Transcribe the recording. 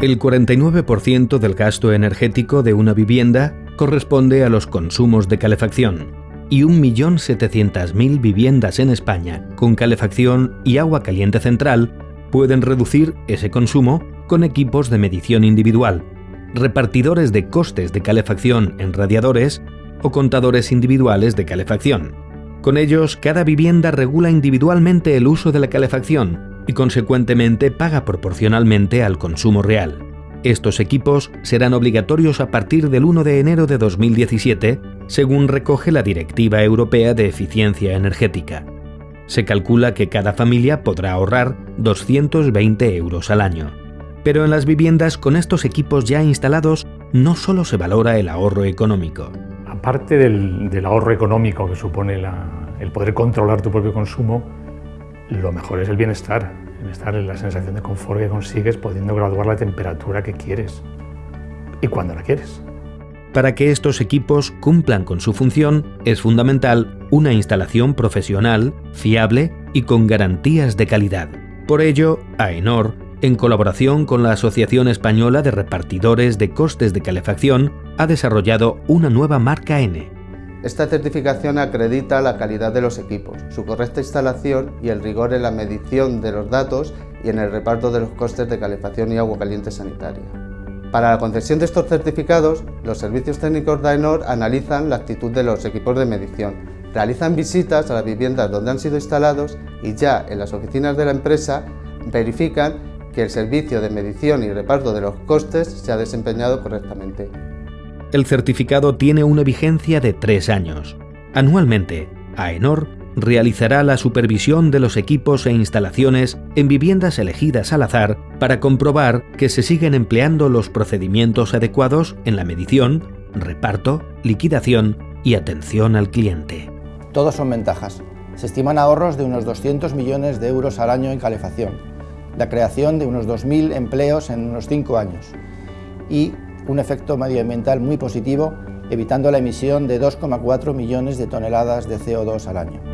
El 49% del gasto energético de una vivienda corresponde a los consumos de calefacción y 1.700.000 viviendas en España con calefacción y agua caliente central pueden reducir ese consumo con equipos de medición individual, repartidores de costes de calefacción en radiadores o contadores individuales de calefacción. Con ellos, cada vivienda regula individualmente el uso de la calefacción y consecuentemente paga proporcionalmente al consumo real. Estos equipos serán obligatorios a partir del 1 de enero de 2017, según recoge la Directiva Europea de Eficiencia Energética. Se calcula que cada familia podrá ahorrar 220 euros al año. Pero en las viviendas con estos equipos ya instalados no solo se valora el ahorro económico. Aparte del, ahorro económico que supone el poder controlar tu propio consumo, lo mejor es el bienestar, el bienestar es la sensación de confort que consigues pudiendo graduar la temperatura que quieres y cuando la quieres. Para que estos equipos cumplan con su función, es fundamental una instalación profesional, fiable y con garantías de calidad. Por ello, AENOR, en colaboración con la Asociación Española de Repartidores de Costes de Calefacción, ha desarrollado una nueva marca N, esta certificación acredita la calidad de los equipos, su correcta instalación y el rigor en la medición de los datos y en el reparto de los costes de calefacción y agua caliente sanitaria. Para la concesión de estos certificados, los servicios técnicos de AENOR analizan la actitud de los equipos de medición, realizan visitas a las viviendas donde han sido instalados y ya en las oficinas de la empresa verifican que el servicio de medición y reparto de los costes se ha desempeñado correctamente. El certificado tiene una vigencia de tres años. Anualmente, AENOR realizará la supervisión de los equipos e instalaciones en viviendas elegidas al azar para comprobar que se siguen empleando los procedimientos adecuados en la medición, reparto, liquidación y atención al cliente. Todos son ventajas. Se estiman ahorros de unos 200 millones de euros al año en calefacción, la creación de unos 2.000 empleos en unos 5 años y un efecto medioambiental muy positivo, evitando la emisión de 2,4 millones de toneladas de CO2 al año.